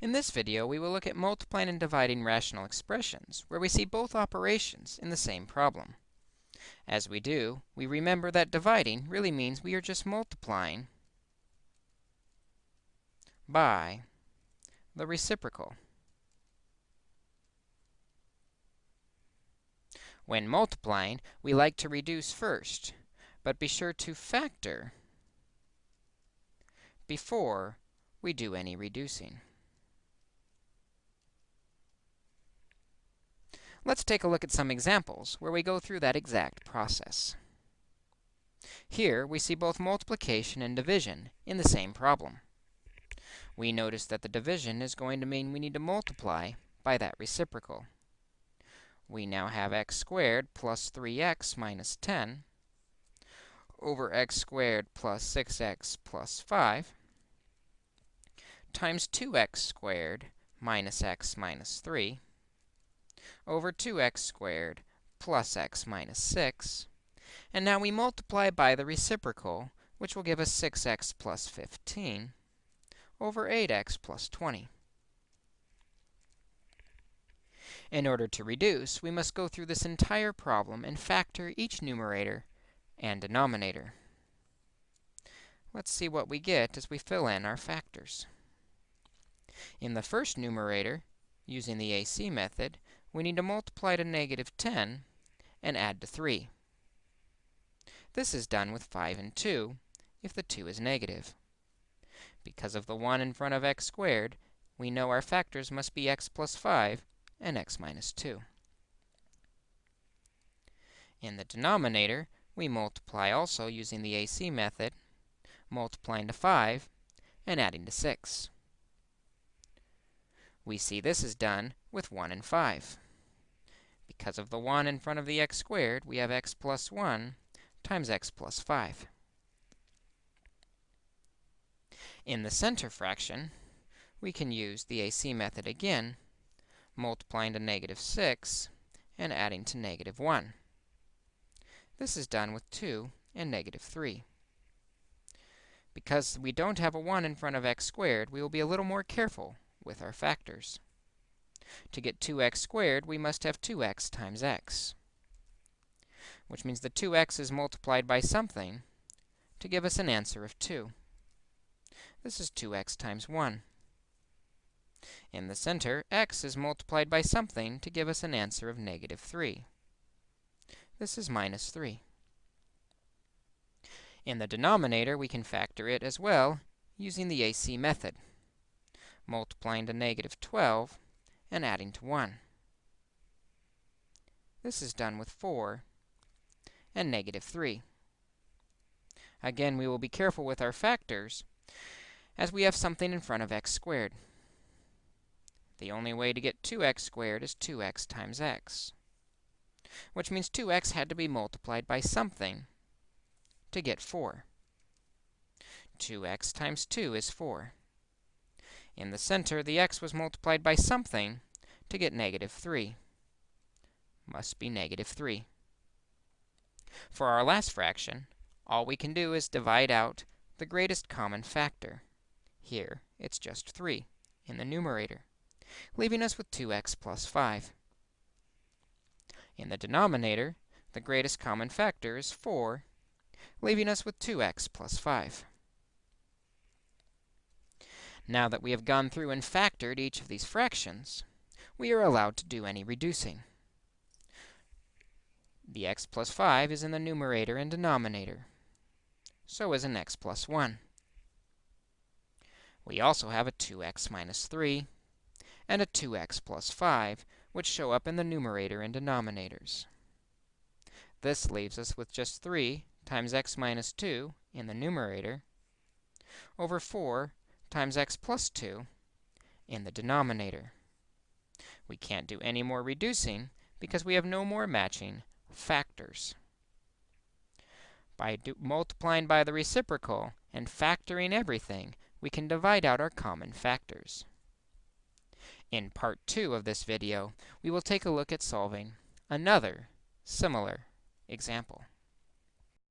In this video, we will look at multiplying and dividing rational expressions, where we see both operations in the same problem. As we do, we remember that dividing really means we are just multiplying by the reciprocal. When multiplying, we like to reduce first, but be sure to factor before we do any reducing. Let's take a look at some examples where we go through that exact process. Here, we see both multiplication and division in the same problem. We notice that the division is going to mean we need to multiply by that reciprocal. We now have x squared plus 3x minus 10 over x squared plus 6x plus 5 times 2x squared minus x minus 3 over 2x squared plus x minus 6. And now we multiply by the reciprocal, which will give us 6x plus 15 over 8x plus 20. In order to reduce, we must go through this entire problem and factor each numerator and denominator. Let's see what we get as we fill in our factors. In the first numerator, using the AC method, we need to multiply to negative 10 and add to 3. This is done with 5 and 2 if the 2 is negative. Because of the 1 in front of x squared, we know our factors must be x plus 5 and x minus 2. In the denominator, we multiply also using the AC method, multiplying to 5 and adding to 6. We see this is done with 1 and 5. Because of the 1 in front of the x squared, we have x plus 1 times x plus 5. In the center fraction, we can use the AC method again, multiplying to negative 6 and adding to negative 1. This is done with 2 and negative 3. Because we don't have a 1 in front of x squared, we will be a little more careful with our factors. To get 2x squared, we must have 2x times x, which means the 2x is multiplied by something to give us an answer of 2. This is 2x times 1. In the center, x is multiplied by something to give us an answer of negative 3. This is minus 3. In the denominator, we can factor it as well using the AC method multiplying to negative 12 and adding to 1. This is done with 4 and negative 3. Again, we will be careful with our factors as we have something in front of x squared. The only way to get 2x squared is 2x times x, which means 2x had to be multiplied by something to get 4. 2x times 2 is 4. In the center, the x was multiplied by something to get negative 3. Must be negative 3. For our last fraction, all we can do is divide out the greatest common factor. Here, it's just 3 in the numerator, leaving us with 2x plus 5. In the denominator, the greatest common factor is 4, leaving us with 2x plus 5. Now that we have gone through and factored each of these fractions, we are allowed to do any reducing. The x plus 5 is in the numerator and denominator. So is an x plus 1. We also have a 2x minus 3 and a 2x plus 5, which show up in the numerator and denominators. This leaves us with just 3 times x minus 2 in the numerator over 4 times x plus 2 in the denominator. We can't do any more reducing because we have no more matching factors. By multiplying by the reciprocal and factoring everything, we can divide out our common factors. In part 2 of this video, we will take a look at solving another similar example.